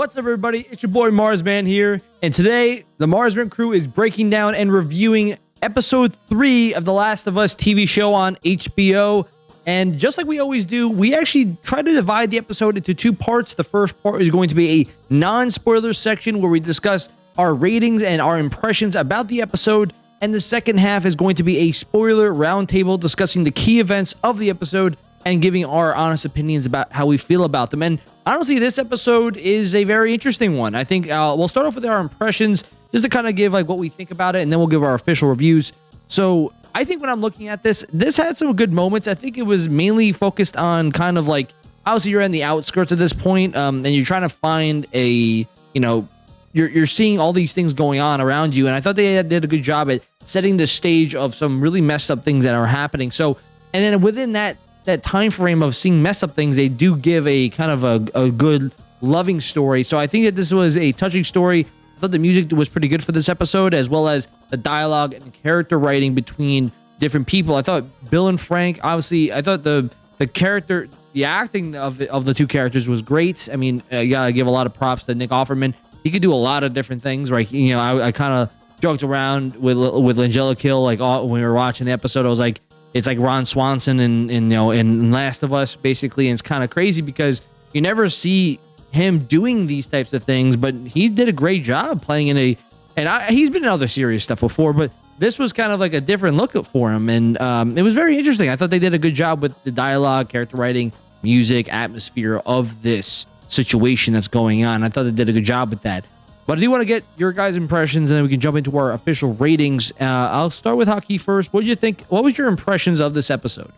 What's up, everybody? It's your boy Marsman here, and today the Marsman crew is breaking down and reviewing episode three of The Last of Us TV show on HBO. And just like we always do, we actually try to divide the episode into two parts. The first part is going to be a non spoiler section where we discuss our ratings and our impressions about the episode. And the second half is going to be a spoiler roundtable discussing the key events of the episode and giving our honest opinions about how we feel about them. And honestly, this episode is a very interesting one. I think uh, we'll start off with our impressions just to kind of give like what we think about it, and then we'll give our official reviews. So I think when I'm looking at this, this had some good moments. I think it was mainly focused on kind of like obviously you're in the outskirts at this point, um, and you're trying to find a you know you're you're seeing all these things going on around you, and I thought they did a good job at setting the stage of some really messed up things that are happening. So, and then within that that time frame of seeing mess up things, they do give a kind of a, a good loving story. So I think that this was a touching story. I thought the music was pretty good for this episode, as well as the dialogue and character writing between different people. I thought Bill and Frank, obviously, I thought the the character, the acting of the, of the two characters was great. I mean, uh, you gotta give a lot of props to Nick Offerman. He could do a lot of different things, right? You know, I, I kind of joked around with with Langella Kill, like all, when we were watching the episode. I was like, it's like Ron Swanson and, you know in Last of Us basically, and it's kind of crazy because you never see him doing these types of things, but he did a great job playing in a, and I, he's been in other serious stuff before, but this was kind of like a different look for him, and um, it was very interesting. I thought they did a good job with the dialogue, character writing, music, atmosphere of this situation that's going on. I thought they did a good job with that. But I do want to get your guys' impressions, and then we can jump into our official ratings. Uh, I'll start with Hockey first. What did you think? What was your impressions of this episode?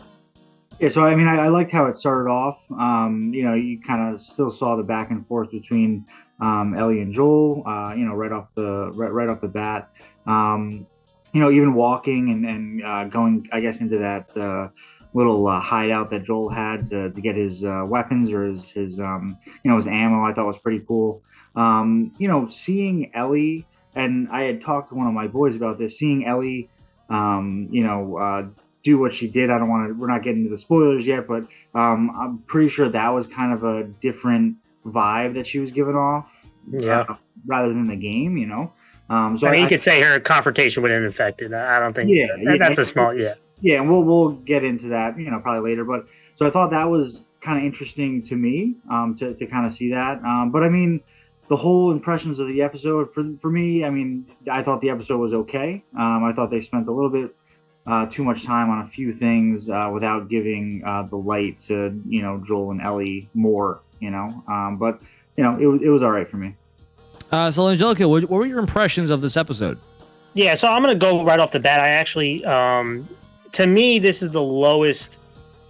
Yeah, so I mean, I, I liked how it started off. Um, you know, you kind of still saw the back and forth between um, Ellie and Joel. Uh, you know, right off the right, right off the bat. Um, you know, even walking and and uh, going, I guess, into that uh, little uh, hideout that Joel had to, to get his uh, weapons or his his um, you know his ammo. I thought was pretty cool. Um, you know, seeing Ellie, and I had talked to one of my boys about this, seeing Ellie, um, you know, uh, do what she did. I don't want to, we're not getting into the spoilers yet, but um, I'm pretty sure that was kind of a different vibe that she was giving off. Yeah. Uh, rather than the game, you know? Um, so I mean, I, you could say her confrontation with an infected. I don't think yeah, that, yeah that's a small, yeah. Yeah, and we'll, we'll get into that, you know, probably later. But so I thought that was kind of interesting to me um, to, to kind of see that. Um, but I mean, the whole impressions of the episode for, for me, I mean, I thought the episode was okay. Um, I thought they spent a little bit uh, too much time on a few things uh, without giving uh, the light to you know Joel and Ellie more. You know, um, but you know it, it was all right for me. Uh, so Angelica, what, what, were your impressions of this episode? Yeah, so I'm gonna go right off the bat. I actually, um, to me, this is the lowest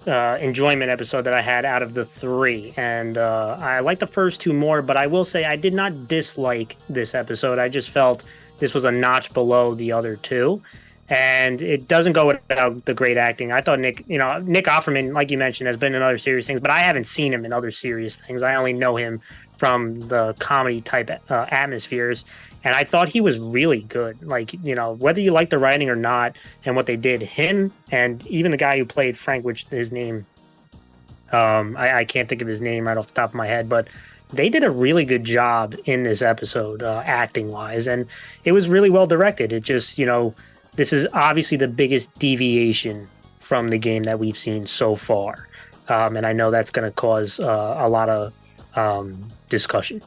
uh, enjoyment episode that I had out of the three, and uh, I like the first two more. But I will say I did not dislike this episode. I just felt this was a notch below the other two, and it doesn't go without the great acting. I thought Nick, you know, Nick Offerman, like you mentioned, has been in other serious things, but I haven't seen him in other serious things. I only know him from the comedy type uh, atmospheres and I thought he was really good. Like you know, whether you like the writing or not, and what they did, him and even the guy who played Frank, which his name, um, I, I can't think of his name right off the top of my head, but they did a really good job in this episode, uh, acting wise, and it was really well directed. It just you know, this is obviously the biggest deviation from the game that we've seen so far, um, and I know that's going to cause uh, a lot of um, discussion.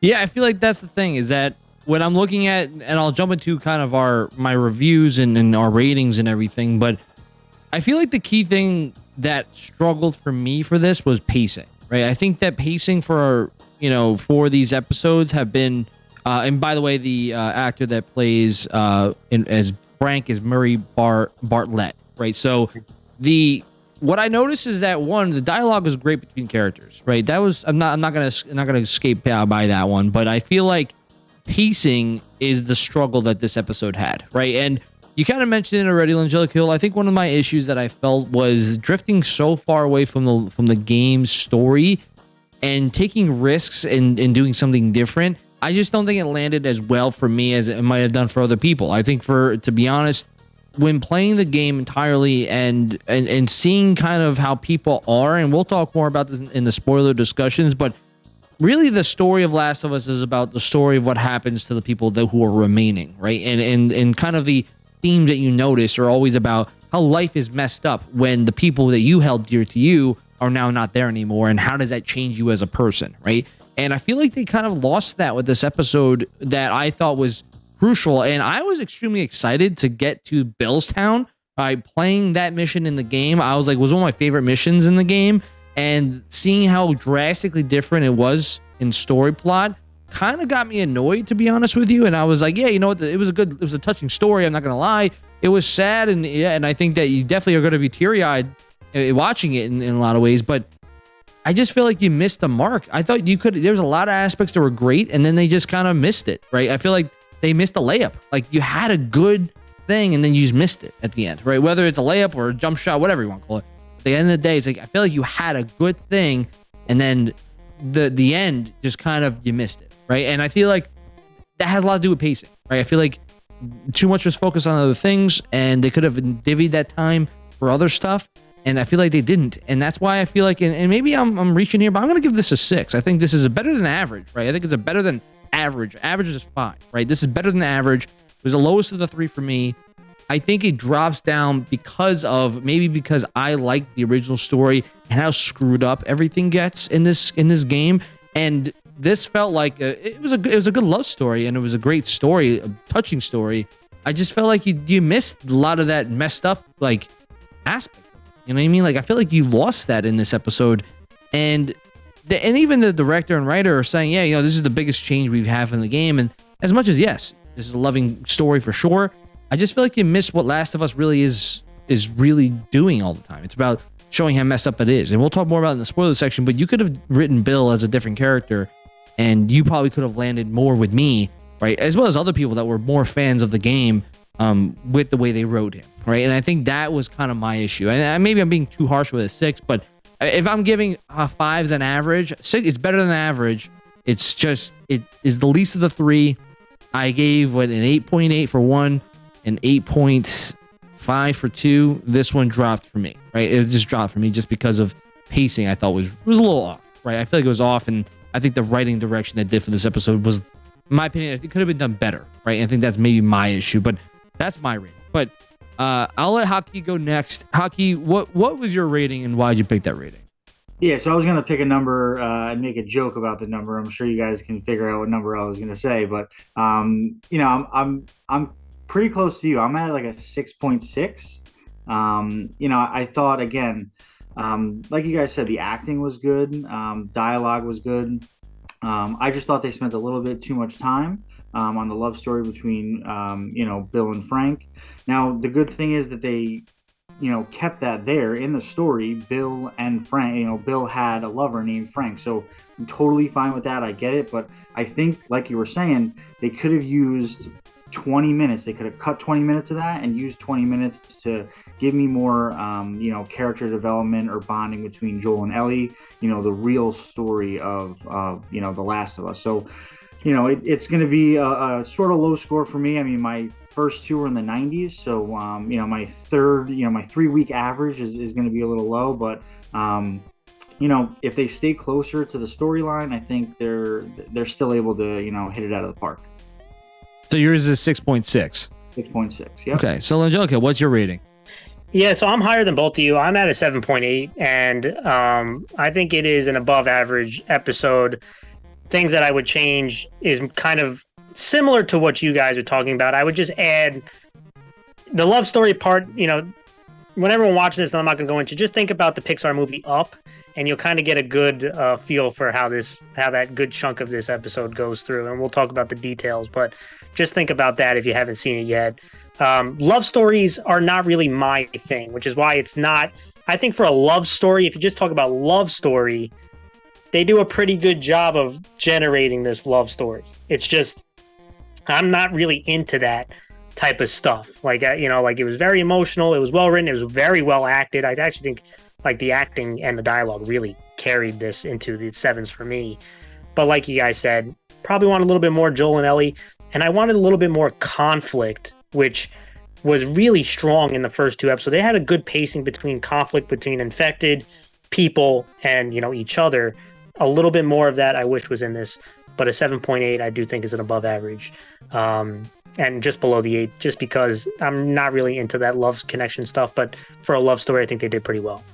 Yeah, I feel like that's the thing is that when I'm looking at, and I'll jump into kind of our my reviews and, and our ratings and everything, but I feel like the key thing that struggled for me for this was pacing. Right, I think that pacing for you know for these episodes have been, uh, and by the way, the uh, actor that plays uh, in, as Frank is Murray Bart Bartlett. Right, so the what I noticed is that one, the dialogue was great between characters. Right, that was I'm not I'm not gonna I'm not gonna escape by that one, but I feel like pacing is the struggle that this episode had, right? And you kind of mentioned it already, Angelic Hill. I think one of my issues that I felt was drifting so far away from the from the game's story and taking risks and, and doing something different. I just don't think it landed as well for me as it might have done for other people. I think for to be honest, when playing the game entirely and and, and seeing kind of how people are, and we'll talk more about this in the spoiler discussions, but really the story of Last of Us is about the story of what happens to the people that who are remaining, right? And and and kind of the themes that you notice are always about how life is messed up when the people that you held dear to you are now not there anymore, and how does that change you as a person, right? And I feel like they kind of lost that with this episode that I thought was crucial. And I was extremely excited to get to Billstown by playing that mission in the game. I was like, was one of my favorite missions in the game. And seeing how drastically different it was in story plot kind of got me annoyed, to be honest with you. And I was like, yeah, you know what? It was a good, it was a touching story. I'm not to lie. It was sad. And yeah, and I think that you definitely are to be teary eyed uh, watching it in, in a lot of ways. But I just feel like you missed the mark. I thought you could. There was a lot of aspects that were great, and then they just kind of missed it. Right? I feel like they missed a layup. Like you had a good thing, and then you just missed it at the end. Right? Whether it's a layup or a jump shot, whatever you want to call it. At the end of the day, it's like I feel like you had a good thing, and then the the end just kind of you missed it. Right? And I feel like that has a lot to do with pacing. Right? I feel like too much was focused on other things, and they could have divvied that time for other stuff and I feel like they didn't, and that's why I feel like, and, and maybe I'm, I'm reaching here, but I'm going to give this a six. I think this is a better than average, right? I think it's a better than average. Average is five, right? This is better than average. It was the lowest of the three for me. I think it drops down because of maybe because I like the original story and how screwed up everything gets in this in this game, and this felt like a, it was a it was a good love story and it was a great story, a touching story. I just felt like you you missed a lot of that messed up like aspect you know what I mean? Like I feel like you lost that in this episode, and the, and even the director and writer are saying, yeah, you know, this is the biggest change we've had in the game. And as much as yes, this is a loving story for sure, I just feel like you missed what Last of Us really is is really doing all the time. It's about showing how messed up it is, and we'll talk more about it in the spoiler section. But you could have written Bill as a different character, and you probably could have landed more with me, right, as well as other people that were more fans of the game um, with the way they wrote him right? And I think that was kind of my issue. And maybe I'm being too harsh with a six, but if I'm giving uh, fives an average, six is better than average. It's just it is the least of the three. I gave what an 8.8 for one, an 8.5 for two. This one dropped for me, right? It just dropped for me just because of pacing. I thought was was a little off, right? I feel like it was off, and I think the writing direction they did for this episode was, in my opinion, it could have been done better, right? And I think that's maybe my issue, but that's my rating. But uh, I'll let Hockey go next. Hockey, what what was your rating and why did you pick that rating? Yeah, so I was gonna pick a number uh, and make a joke about the number. I'm sure you guys can figure out what number I was gonna say, but um, you know, I'm I'm I'm pretty close to you. I'm at like a six point six. Um, you know, I thought again, um, like you guys said, the acting was good, um, dialogue was good. Um, I just thought they spent a little bit too much time um, on the love story between um, you know Bill and Frank. Now the good thing is that they you know kept that there in the story. Bill and Frank, you know, Bill had a lover named Frank, so I'm totally fine with that. I get it, but I think like you were saying, they could have used 20 minutes. They could have cut 20 minutes of that and used 20 minutes to give me more, um, you know, character development or bonding between Joel and Ellie. You know, the real story of, of you know, The Last of Us. So you know, it, it's going to be a, a, sort of low score for me. I mean, my first two were in the 90s, so um, you know, my third, you know, my three week average is, is going to be a little low, but um, you know, if they stay closer to the storyline, I think they're they're still able to you know hit it out of the park. So yours is six point six. Six point six. Yeah. Okay. So Angelica, what's your rating? Yeah, so I'm higher than both of you. I'm at a 7.8, and um, I think it is an above average episode things that I would change is kind of similar to what you guys are talking about. I would just add the love story part, you know, when everyone watches this, and I'm not going to go into, just think about the Pixar movie Up, and you'll kind of get a good uh, feel for how this, how that good chunk of this episode goes through. And we'll talk about the details, but just think about that if you haven't seen it yet. Um, love stories are not really my thing, which is why it's not. I think for a love story, if you just talk about love story, they do a pretty good job of generating this love story. It's just I'm not really into that type of stuff. Like you know, like it was very emotional. It was well written. It was very well acted. I actually think like the acting and the dialogue really carried this into the sevens for me. But like you guys said, probably want a little bit more Joel and Ellie, and I wanted a little bit more conflict, which was really strong in the first two episodes. They had a good pacing between conflict between infected people and you know each other a little bit more of that I wish was in this, but a 7.8 I do think is an above average. Um, and just below the 8 just because I'm not really into that love connection stuff, but for a love story I think they did pretty well.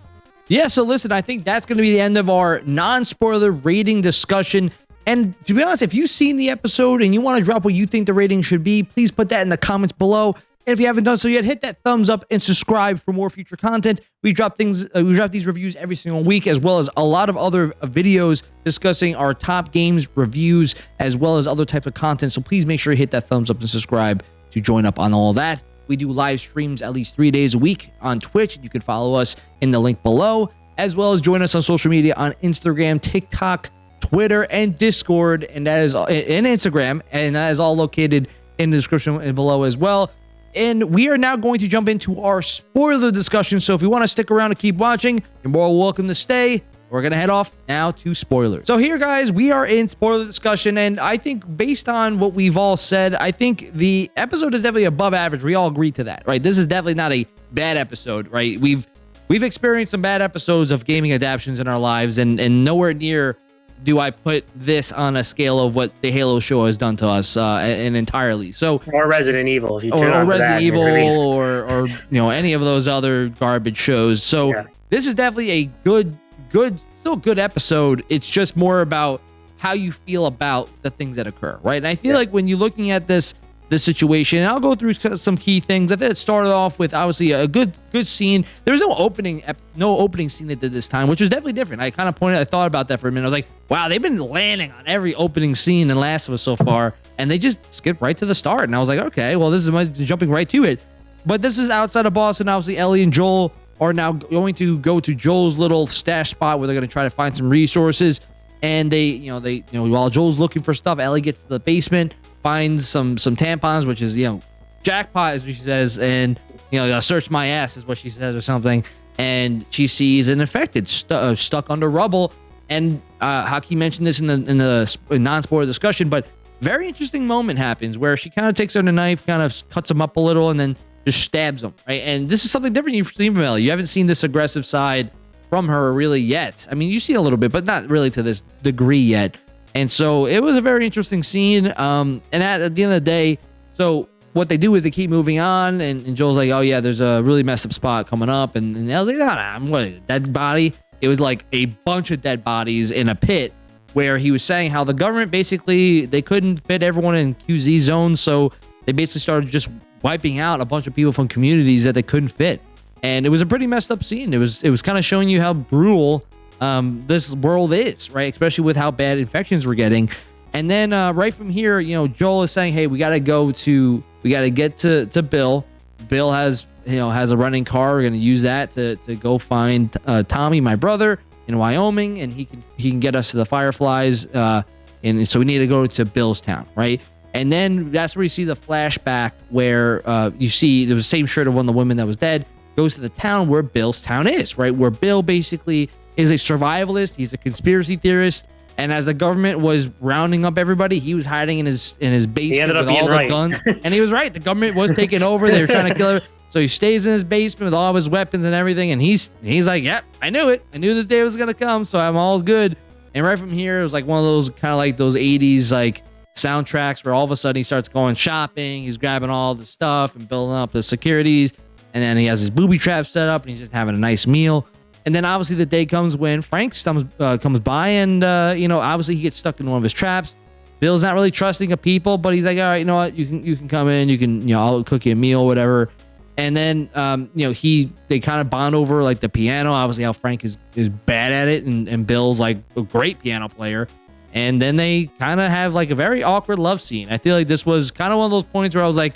Yeah, so listen, I think that's going to be the end of our non-spoiler rating discussion. And to be honest, if you've seen the episode and you want to drop what you think the rating should be, please put that in the comments below. And if you haven't done so yet, hit that thumbs up and subscribe for more future content. We drop things, uh, we drop these reviews every single week, as well as a lot of other uh, videos discussing our top games reviews, as well as other types of content. So please make sure you hit that thumbs up and subscribe to join up on all that. We do live streams at least three days a week on Twitch. You can follow us in the link below, as well as join us on social media on Instagram, TikTok, Twitter, and Discord, and that is in Instagram, and that is all located in the description below as well. And we are now going to jump into our spoiler discussion. So if you want to stick around and keep watching, you're more welcome to stay. We're going to head off now to spoilers. So here, guys, we are in spoiler discussion. And I think based on what we've all said, I think the episode is definitely above average. We all agree to that, right? This is definitely not a bad episode, right? We've we've experienced some bad episodes of gaming adaptations in our lives and, and nowhere near do I put this on a scale of what the Halo show has done to us, uh, and entirely. So, or Resident Evil, if you or, or Resident Evil, or or you know any of those other garbage shows. So yeah. this is definitely a good, good, still good episode. It's just more about how you feel about the things that occur, right? And I feel yeah. like when you're looking at this the situation. And I'll go through some key things. I think it started off with obviously a good good scene. There was no opening no opening scene they did this time, which was definitely different. I kind of pointed, I thought about that for a minute. I was like, wow, they've been landing on every opening scene in Last of Us so far, and they just skipped right to the start. And I was like, okay, well, this is jumping right to it. But this is outside of Boston. Obviously, Ellie and Joel are now going to go to Joel's little stash spot where they're going to try to find some resources. And they, you know, they, you know, while Joel's looking for stuff, Ellie gets to the basement finds some some tampons, which is you know jackpot, as she says, and you know search my ass is what she says or something, and she sees an infected uh, stuck under rubble. And uh, Haki mentioned this in the in the non-spoiler discussion, but very interesting moment happens where she kind of takes out a knife, kind of cuts him up a little, and then just stabs him. Right, and this is something different you've seen from Ellie. You haven't seen this aggressive side from her really yet. I mean, you see a little bit, but not really to this degree yet. And so it was a very interesting scene. Um, and at, at, the end of the day, so what they do is they keep moving on, and, and Joel's like, "Oh yeah, there's a really messed up spot coming up," and, and I was like, "Nah, nah, I'm what dead body." It was like a bunch of dead bodies in a pit where he was saying how the government basically they couldn't fit everyone in QZ zones, so they basically started just wiping out a bunch of people from communities that they couldn't fit. And it was a pretty messed up scene. It was it was kind of showing you how brutal um, this world is, right? Especially with how bad infections we're getting. And then uh, right from here, you know, Joel is saying, "Hey, we got to go to, we got to get to to Bill. Bill has, you know, has a running car. We're gonna use that to to go find uh, Tommy, my brother, in Wyoming, and he can he can get us to the Fireflies. Uh, and so we need to go to Bill's town, right? And then that's where you see the flashback where uh, you see the same shirt of one of the women that was dead goes to the town where Bill's town is, right? Where Bill basically is a survivalist. He's a conspiracy theorist. And as the government was rounding up everybody, he was hiding in his in his basement with all right. the guns. and he was right. The government was taking over. They were trying to kill him. So he stays in his basement with all of his weapons and everything. And he's he's like, Yep, I knew it. I knew this day was gonna come. So I'm all good. And right from here, it was like one of those kind of like those 80s like soundtracks where all of a sudden he starts going shopping. He's grabbing all the stuff and building up the securities. And then he has his booby trap set up and he's just having a nice meal. And then obviously the day comes when Frank comes uh, comes by, and uh, you know obviously he gets stuck in one of his traps. Bill's not really trusting of people, but he's like, all right, you know what, you can you can come in, you can you know I'll cook you a meal, whatever. And then um, you know he they kind of bond over like the piano. Obviously how Frank is is bad at it, and, and Bill's like a great piano player. And then they kind of have like a very awkward love scene. I feel like this was kind of one of those points where I was like,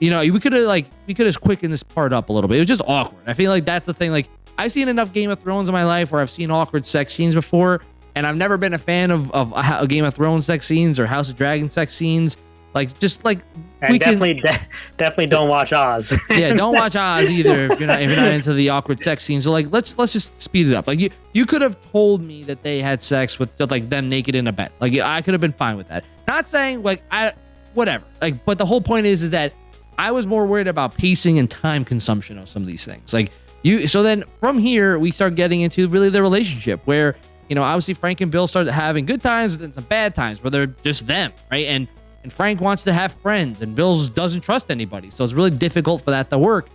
you know, we could have like we could have quickened this part up a little bit. It was just awkward. I feel like that's the thing. Like I've seen enough Game of Thrones in my life where I've seen awkward sex scenes before, and I've never been a fan of of a Game of Thrones sex scenes or House of Dragon sex scenes. Like just like and we definitely can, de- definitely don't watch Oz. yeah, don't watch Oz either if you're not if you're not into the awkward sex scenes. So like let's let's just speed it up. Like you you could have told me that they had sex with just like them naked in a bed. Like I could have been fine with that. Not saying like I whatever. Like but the whole point is is that I was more worried about pacing and time consumption of some of these things. Like you so then from here we start getting into really the relationship where you know, obviously Frank and Bill started having good times, but then some bad times where they're just them, right? And and Frank wants to have friends, and Bill doesn't trust anybody, so it's really difficult for that to work.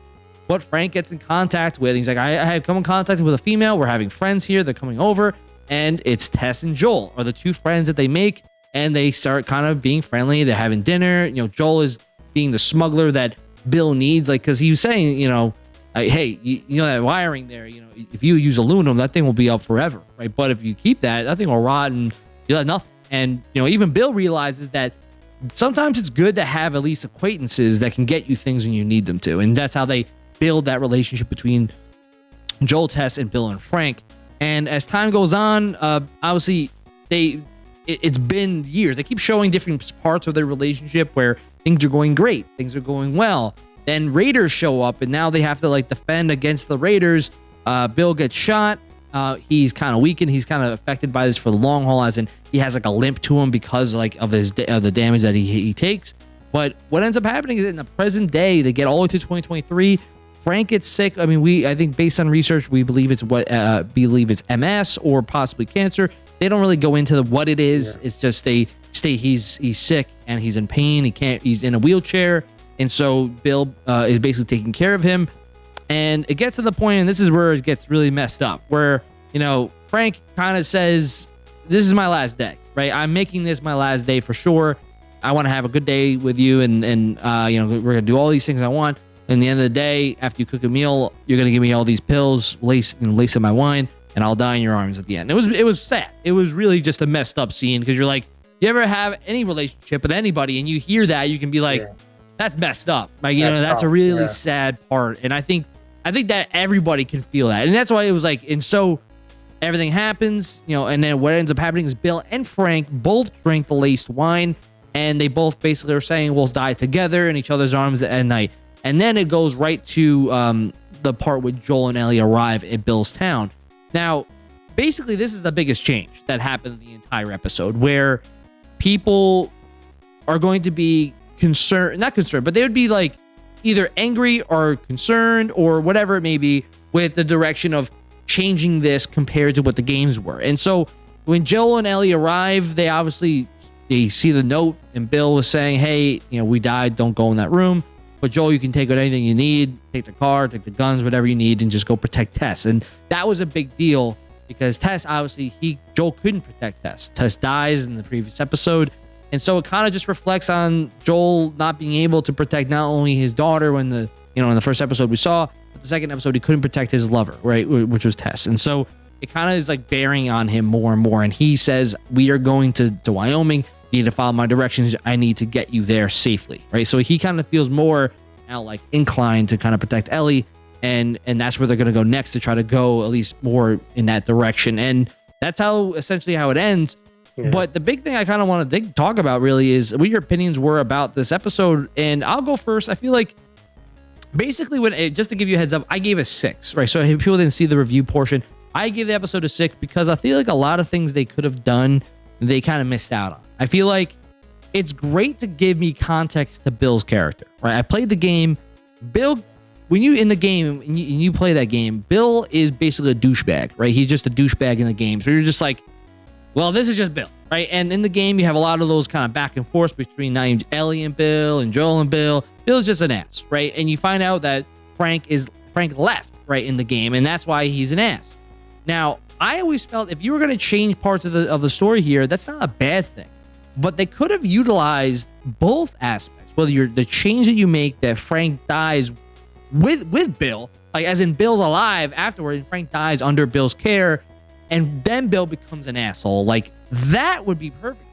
But Frank gets in contact with, he's like, I, I have come in contact with a female. We're having friends here. They're coming over, and it's Tess and Joel are the two friends that they make, and they start kind of being friendly. They're having dinner. You know, Joel is being the smuggler that Bill needs, like, because he was saying, you know, like, hey, you, you, know that wiring there, you know, if you use aluminum, that thing will be up forever, right? But if you keep that, that thing will rot and you'll have nothing. And you know, even Bill realizes that sometimes it's good to have at least acquaintances that can get you things when you need them to, and that's how they build that relationship between Joel Tess and Bill and Frank. And as time goes on, uh, obviously they it, it's been years. They keep showing different parts of their relationship where things are going great, things are going well then Raiders show up, and now they have to like defend against the Raiders. Uh, Bill gets shot. Uh, he's kind of weakened. He's kind of affected by this for the long haul, as in he has like a limp to him because like of his of the damage that he he takes. But what ends up happening is in the present day, they get all the way to 2023. Frank gets sick. I mean, we I think based on research, we believe it's what uh, believe it's MS or possibly cancer. They don't really go into the, what it is. Yeah. It's just they stay he's he's sick and he's in pain. He can't. He's in a wheelchair and so Bill uh, is basically taking care of him. And it gets to the point, and this is where it gets really messed up, where, you know, Frank kind of says, This is my last day, right? I'm making this my last day for sure. I want to have a good day with you, and, and uh, you know, we're going to do all these things I want. And the end of the day, after you cook a meal, you're going to give me all these pills, lace, you know, lace in my wine, and I'll die in your arms at the end. It was, it was sad. It was really just a messed up scene because you're like, you ever have any relationship with anybody and you hear that, you can be like, yeah that's messed up. Like you that's know, that's tough. a really yeah. sad part, and I think I think that everybody can feel that, and that's why it was like, and so everything happens, you know, and then what ends up happening is Bill and Frank both drink the laced wine, and they both basically are saying we'll die together in each other's arms at night, and then it goes right to um, the part where Joel and Ellie arrive at Bill's town. Now, basically, this is the biggest change that happened in the entire episode, where people are going to be concerned, not concerned, but they would be like either angry or concerned or whatever it may be with the direction of changing this compared to what the games were. And so when Joel and Ellie arrive, they obviously they see the note and Bill was saying, "Hey, you know, we died. Don't go in that room." But Joel, you can take out anything you need, take the car, take the guns, whatever you need, and just go protect Tess. And that was a big deal because Tess, obviously, he Joel couldn't protect Tess. Tess dies in the previous episode, and so it kind of just reflects on Joel not being able to protect not only his daughter when the, you know, in the first episode we saw, but the second episode he couldn't protect his lover, right, which was Tess. And so it kind of is like bearing on him more and more. And he says, We are going to, to Wyoming. You need to follow my directions. I need to get you there safely, right? So he kind of feels more now like inclined to kind of protect Ellie. And, and that's where they're going to go next to try to go at least more in that direction. And that's how essentially how it ends. But the big thing I kind of want to talk about really is what your opinions were about this episode. And I'll go first. I feel like basically when it, just to give you a heads up, I gave a six, right? So if people didn't see the review portion, I gave the episode a six because I feel like a lot of things they could have done, they kind of missed out on. I feel like it's great to give me context to Bill's character, right? I played the game. Bill, when you in the game and you, and you play that game, Bill is basically a douchebag, right? He's just a douchebag in the game. So you're just like, well, this is just Bill, right? And in the game, you have a lot of those kind of back and forth between named Ellie and Bill and Joel and Bill. Bill's just an ass, right? And you find out that Frank is Frank left, right, in the game, and that's why he's an ass. Now, I always felt if you were going to change parts of the of the story here, that's not a bad thing. But they could have utilized both aspects. Whether you're the change that you make that Frank dies with with Bill, like as in Bill's alive afterward, and Frank dies under Bill's care, and then Bill becomes an asshole. Like that would be perfect.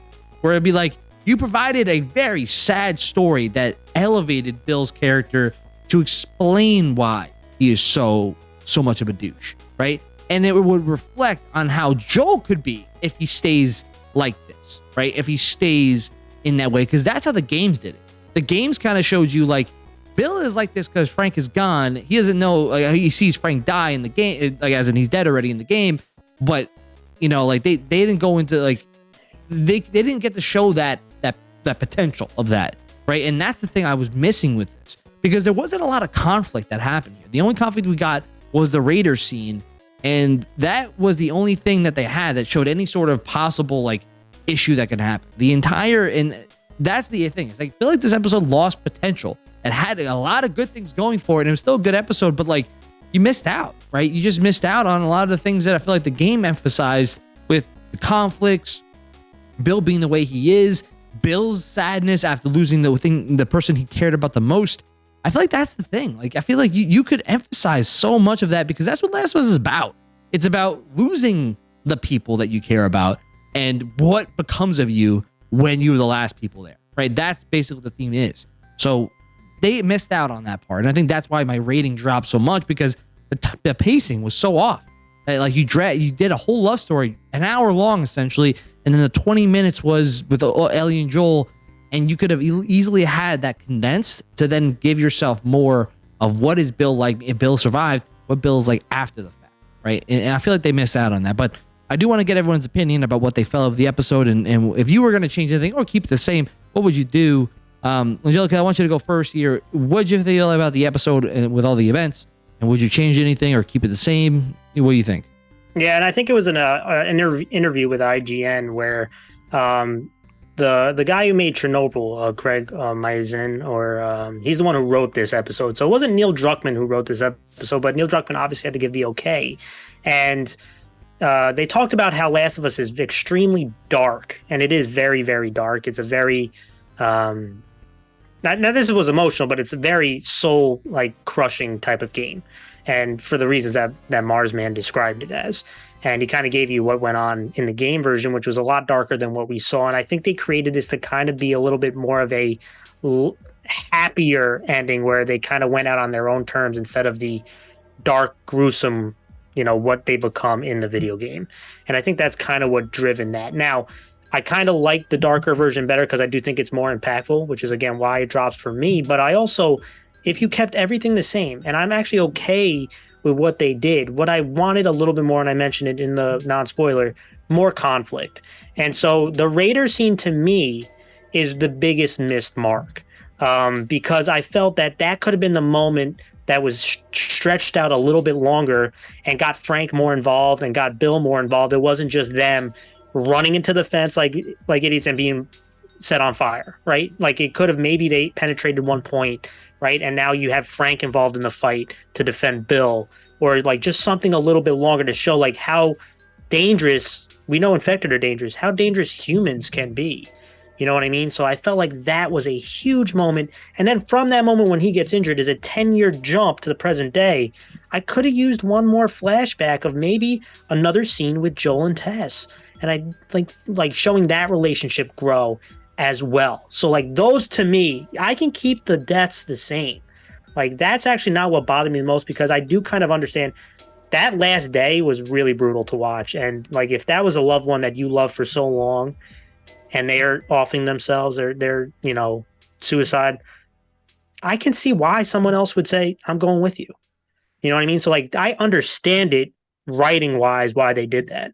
Where it'd be like you provided a very sad story that elevated Bill's character to explain why he is so so much of a douche, right? And it would reflect on how Joel could be if he stays like this, right? If he stays in that way, because that's how the games did it. The games kind of showed you like Bill is like this because Frank is gone. He doesn't know. Like, he sees Frank die in the game, like as in he's dead already in the game but you know, like they they didn't go into like they they didn't get to show that that that potential of that, right? And that's the thing I was missing with this because there wasn't a lot of conflict that happened here. The only conflict we got was the Raider scene, And that was the only thing that they had that showed any sort of possible like issue that could happen. The entire and that's the thing. It's like I feel like this episode lost potential. It had a lot of good things going for it, and it was still a good episode, but like you missed out, right? You just missed out on a lot of the things that I feel like the game emphasized with the conflicts, Bill being the way he is, Bill's sadness after losing the thing, the person he cared about the most. I feel like that's the thing. Like I feel like you, you could emphasize so much of that because that's what Last of Us is about. It's about losing the people that you care about and what becomes of you when you're the last people there. Right? That's basically the theme is. So they missed out on that part. And I think that's why my rating dropped so much because the, the pacing was so off. Like you dra- you did a whole love story, an hour long essentially, and then the 20 minutes was with Ellie and Joel and you could have easily had that condensed to then give yourself more of what is Bill like if Bill survived, what Bill's like after the fact, right? And, I feel like they missed out on that. But I do want to get everyone's opinion about what they felt of the episode and, and if you were going to change anything or keep it the same, what would you do? Um, Angelica, I want you to go first here. What did you feel about the episode with all the events? And would you change anything or keep it the same? What do you think? Yeah, and I think it was an uh, an interview with IGN where um, the the guy who made Chernobyl, uh, Craig uh, Mazin, or um, he's the one who wrote this episode. So it wasn't Neil Druckmann who wrote this episode, but Neil Druckmann obviously had to give the okay. And uh, they talked about how Last of Us is extremely dark, and it is very, very dark. It's a very um, now, now this was emotional, but it's a very soul like crushing type of game, and for the reasons that that Marsman described it as and he kind of gave you what went on in the game version, which was a lot darker than what we saw. And I think they created this to kind of be a little bit more of a happier ending where they kind of went out on their own terms instead of the dark, gruesome, you know, what they become in the video game. And I think that's kind of what driven that. Now, I kind of like the darker version better because I do think it's more impactful, which is again why it drops for me. But I also, if you kept everything the same, and I'm actually okay with what they did. What I wanted a little bit more, and I mentioned it in the non spoiler, more conflict. And so the Raider scene to me is the biggest missed mark um, because I felt that that could have been the moment that was stretched out a little bit longer and got Frank more involved and got Bill more involved. It wasn't just them running into the fence like like idiots and being set on fire, right? Like it could have maybe they penetrated one point right? And now you have Frank involved in the fight to defend Bill, or like just something a little bit longer to show like how dangerous we know infected are dangerous, how dangerous humans can be. You know what I mean? So I felt like that was a huge moment. And then from that moment when he gets injured is a 10 year jump to the present day. I could have used one more flashback of maybe another scene with Joel and Tess. And I like like showing that relationship grow as well. So like those to me, I can keep the deaths the same. Like that's actually not what bothered me the most because I do kind of understand that last day was really brutal to watch. And like if that was a loved one that you loved for so long and they're offing themselves or they're, you know, suicide, I can see why someone else would say, I'm going with you. You know what I mean? So like I understand it writing wise why they did that.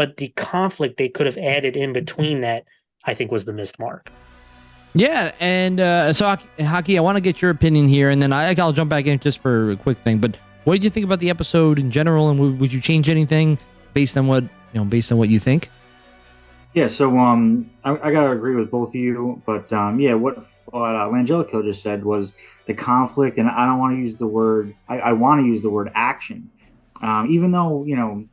But the conflict they could have added in between that I think was the missed mark. Yeah, and uh, so Haki, I want to get your opinion here, and then I, I'll jump back in just for a quick thing. But what did you think about the episode in general, and would, would you change anything based on what you know, based on what you think? Yeah, so um, I, I gotta agree with both of you, but um, yeah, what what uh, Langelico just said was the conflict, and I don't want to use the word. I, I want to use the word action, um, even though you know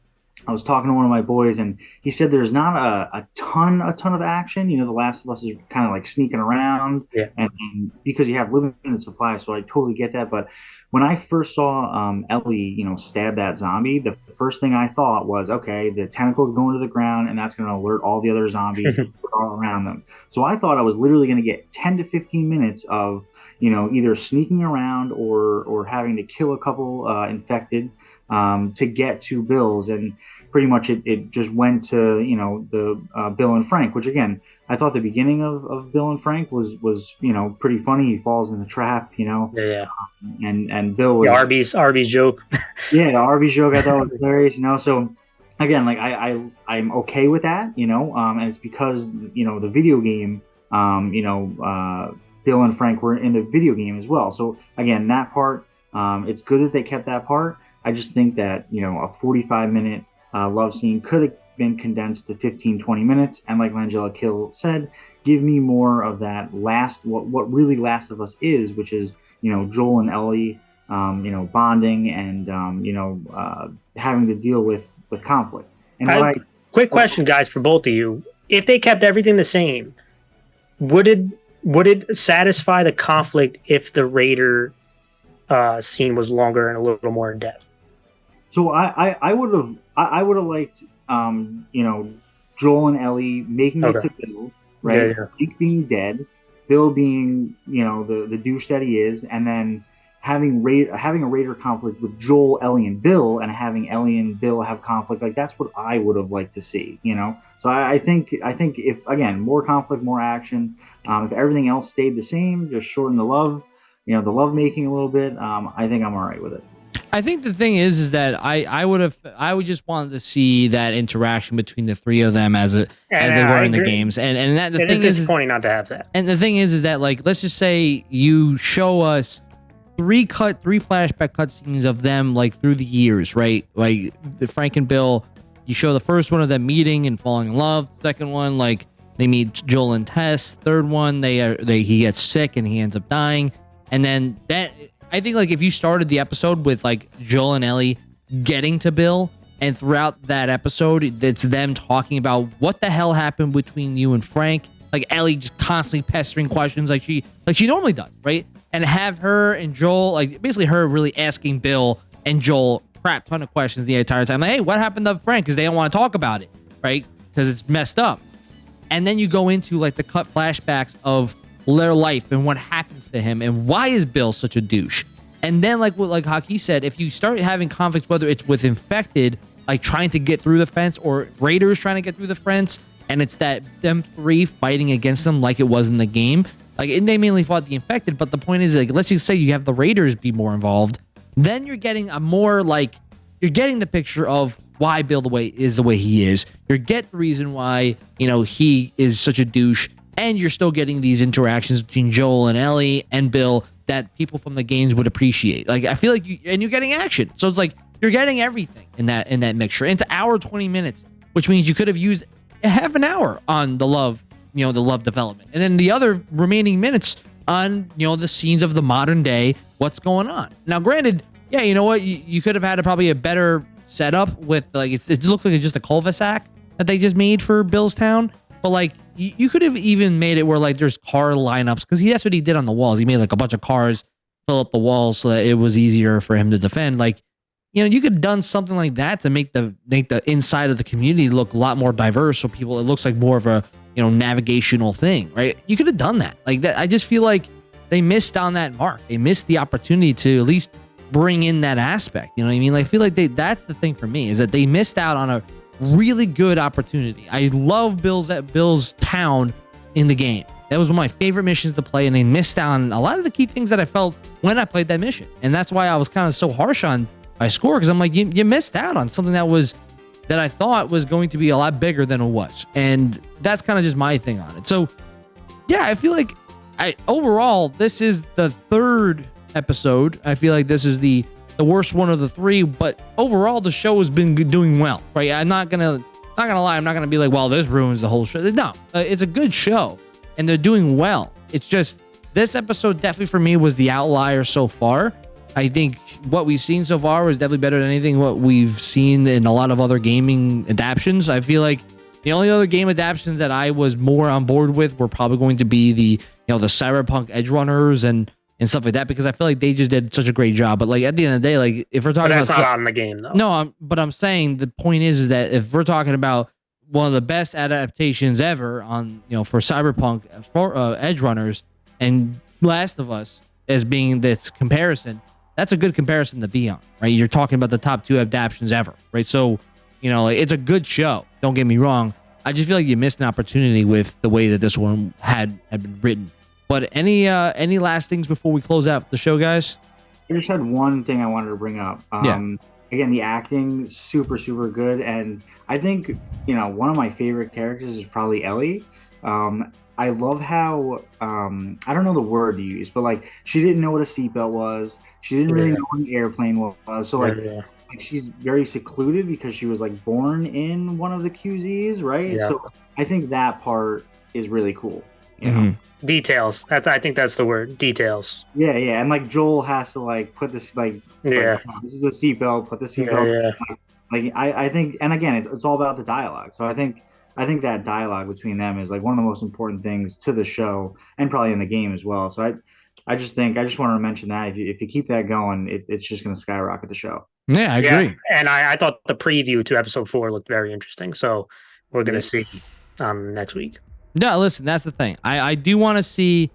I was talking to one of my boys, and he said there's not a, a ton, a ton of action. You know, The Last of Us is kind of like sneaking around, yeah. and, and, because you have limited supply, so I totally get that. But when I first saw um, Ellie, you know, stab that zombie, the first thing I thought was, okay, the tentacles going to the ground, and that's going to alert all the other zombies all around them. So I thought I was literally going to get 10 to 15 minutes of, you know, either sneaking around or or having to kill a couple uh, infected um, to get to Bill's and pretty much it, it just went to you know the uh, Bill and Frank, which again I thought the beginning of, of Bill and Frank was was you know pretty funny. He falls in the trap, you know. Yeah. yeah. Um, and and Bill was the Arby's Arby's joke. yeah, the Arby's joke I thought was hilarious. You know, so again, like I, I I'm okay with that. You know, um, and it's because you know the video game. Um, you know, uh, Bill and Frank were in the video game as well. So again, that part, um, it's good that they kept that part. I just think that you know a 45 minute uh, love scene could have been condensed to 15, 20 minutes, and like Langella Kill said, give me more of that last what what really Last of Us is, which is you know Joel and Ellie, um, you know bonding and um, you know uh, having to deal with with conflict. And I, I, quick question, guys, for both of you: If they kept everything the same, would it would it satisfy the conflict if the Raider uh, scene was longer and a little more in depth? So I, I, I would have I, I would have liked um, you know Joel and Ellie making Okay. it to Bill, right? Yeah, yeah. Zeke being dead, Bill being you know the the douche that he is, and then having Ra- having a Raider conflict with Joel, Ellie, and Bill, and having Ellie and Bill have conflict. Like that's what I would have liked to see, you know. So I, I think I think if again more conflict, more action. Um, if everything else stayed the same, just shorten the love, you know, the love making a little bit. Um, I think I'm all right with it. I think the thing is, is that I, I would have, I would just wanted to see that interaction between the three of them as a, as And they I were in the games, and and that the It thing is is, is disappointing not to have that. and the thing is, is that like let's just say you show us three cut, three flashback cutscenes of them like through the years, right? Like the Frank and Bill, you show the first one of them meeting and falling in love. Second one, like they meet Joel and Tess. Third one, they are they he gets sick and he ends up dying. And then that I think like if you started the episode with like Joel and Ellie getting to Bill, and throughout that episode, it's them talking about what the hell happened between you and Frank. Like Ellie just constantly pestering questions like she like she normally does, right? And have her and Joel like basically her really asking Bill and Joel crap ton of questions the entire time. Like, hey, what happened to Frank? Because they don't want to talk about it, right? Because it's messed up. And then you go into like the cut flashbacks of their life and what happens to him and why is Bill such a douche. And then like what like Haki said, if you start having conflicts, whether it's with infected, like trying to get through the fence, or raiders trying to get through the fence, and it's that them three fighting against them like it was in the game. Like and they mainly fought the infected, but the point is like let's just say you have the raiders be more involved, then you're getting a more like you're getting the picture of why Bill the way is the way he is. You get the reason why you know he is such a douche, and you're still getting these interactions between Joel and Ellie and Bill that people from the games would appreciate. Like I feel like you and you're getting action, so it's like you're getting everything in that in that mixture. Into hour twenty minutes, which means you could have used half an hour on the love, you know, the love development, and then the other remaining minutes on you know the scenes of the modern day, what's going on. Now, granted, yeah, you know what, you, you could have had a, probably a better setup with like it's, it looks like it's just a cul-de-sac that they just made for Bill's Town, but like you, you could have even made it where like there's car lineups because he that's what he did on the walls. He made like a bunch of cars fill up the walls so that it was easier for him to defend. Like you know, you could have done something like that to make the make the inside of the community look a lot more diverse, so people it looks like more of a you know navigational thing, right? You could have done that. Like that, I just feel like they missed on that mark. They missed the opportunity to at least bring in that aspect. You know what I mean? Like I feel like they that's the thing for me is that they missed out on a really good opportunity. I love Bill's at Bill's town in the game. That was one of my favorite missions to play, and they missed out on a lot of the key things that I felt when I played that mission. And that's why I was kind of so harsh on my score because I'm like, you, you missed out on something that was that I thought was going to be a lot bigger than it was. And that's kind of just my thing on it. So yeah, I feel like I overall this is the third episode. I feel like this is the the worst one of the three, but overall the show has been doing well. Right? I'm not gonna not gonna lie. I'm not gonna be like, well, this ruins the whole show. No, uh, it's a good show, and they're doing well. It's just this episode definitely for me was the outlier so far. I think what we've seen so far was definitely better than anything what we've seen in a lot of other gaming adaptations. I feel like the only other game adaptations that I was more on board with were probably going to be the you know the Cyberpunk Edge Runners and and stuff like that because I feel like they just did such a great job. But like at the end of the day, like if we're talking that's about not on the game though. no, I'm, but I'm saying the point is, is that if we're talking about one of the best adaptations ever on, you know, for Cyberpunk, for uh, Edge Runners, and Last of Us as being this comparison, that's a good comparison to be on, right? You're talking about the top two adaptations ever, right? So, you know, like, it's a good show. Don't get me wrong. I just feel like you missed an opportunity with the way that this one had had been written. But any uh any last things before we close out the show, guys? I just had one thing I wanted to bring up. Um, Again, the acting super super good, and I think you know one of my favorite characters is probably Ellie. Um, I love how um, I don't know the word to use, but like she didn't know what a seatbelt was. She didn't really Yeah. know what an airplane was. So like Yeah. like she's very secluded because she was like born in one of the QZs, right? Yeah. So I think that part is really cool. You know? Mhm. Details. That's I think that's the word. Details. Yeah, yeah, and like Joel has to like put this like, like, Yeah. "Oh, this is a seatbelt, put the seatbelt. yeah. Like I, I think, and again, it's, it's all about the dialogue. So I think, I think that dialogue between them is like one of the most important things to the show, and probably in the game as well. So I, I just think I just wanted to mention that if you if you keep that going, it, it's just going to skyrocket the show. Yeah, I Yeah, agree. And I, I thought the preview to episode four looked very interesting. So we're gonna see um next week. No, listen, that's the thing. I, I do want to see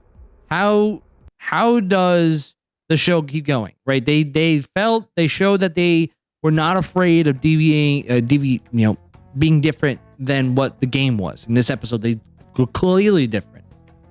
how how does the show keep going, right? They they felt they showed that they were not afraid of deviating, uh, devi, you know, being different than what the game was. In this episode, they were clearly different.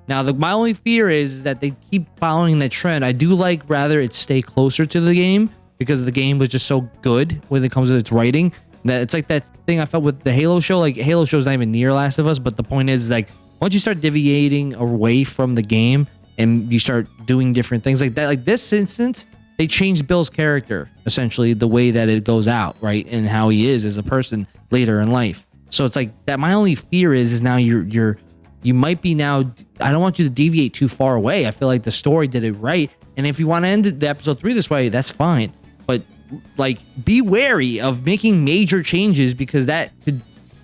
Now, the, my only fear is that they keep following that trend. I do like rather it stay closer to the game because the game was just so good when it comes to its writing. That it's like that thing I felt with the Halo show. Like Halo show's not even near Last of Us, but the point is like once you start deviating away from the game and you start doing different things like that, like this instance, they changed Bill's character essentially the way that it goes out, right, and how he is as a person later in life. So it's like that. My only fear is is now you're you're you might be now. I don't want you to deviate too far away. I feel like the story did it right, and if you want to end the episode three this way, that's fine. But like, be wary of making major changes because that could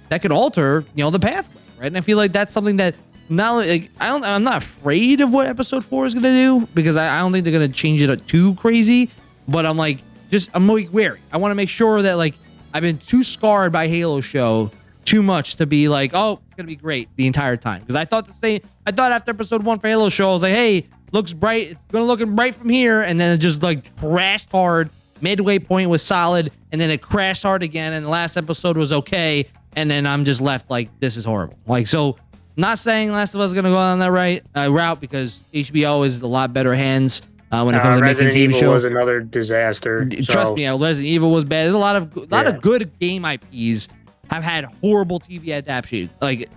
that could alter you know the pathway, right? And I feel like that's something that not like I don't I'm not afraid of what episode four is gonna do because I, I don't think they're gonna change it too crazy. But I'm like just I'm like wary. I want to make sure that like I've been too scarred by Halo show too much to be like, oh, it's gonna be great the entire time. Because I thought the same. I thought after episode one for Halo show, I was like, hey, looks bright. It's gonna look bright from here, and then it just like crashed hard. Midway point was solid, and then it crashed hard again. And the last episode was okay, and then I'm just left like, this is horrible. Like so. Not saying Last of Us is gonna go on that right uh, route because HBO is a lot better hands uh, when it comes Uh, to making Resident TV Evil shows. was another disaster. D- Trust me, uh, Resident Evil was bad. There's a lot of a lot Yeah. of good game IPs have had horrible TV adaptations, like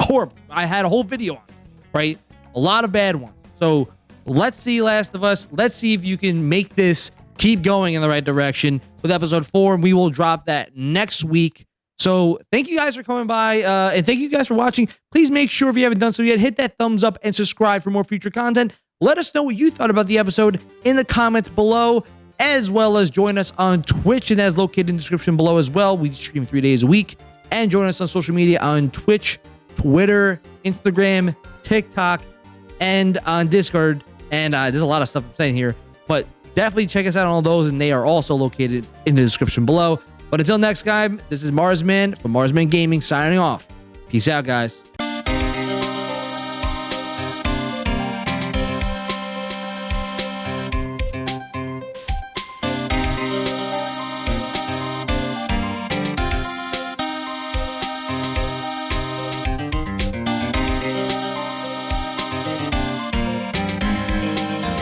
horrible. I had a whole video on it, right? A lot of bad ones. So let's see Last of Us. Let's see if you can make this keep going in the right direction with episode four. And we will drop that next week. So thank you guys for coming by, uh, and thank you guys for watching. Please make sure if you haven't done so yet, hit that thumbs up and subscribe for more future content. Let us know what you thought about the episode in the comments below, as well as join us on Twitch, and that's located in the description below as well. We stream three days a week, and join us on social media on Twitch, Twitter, Instagram, TikTok, and on Discord. And uh, there's a lot of stuff I'm saying here, but definitely check us out on all those, and they are also located in the description below. But until next time, this is Marsman from Marsman Gaming signing off. Peace out, guys.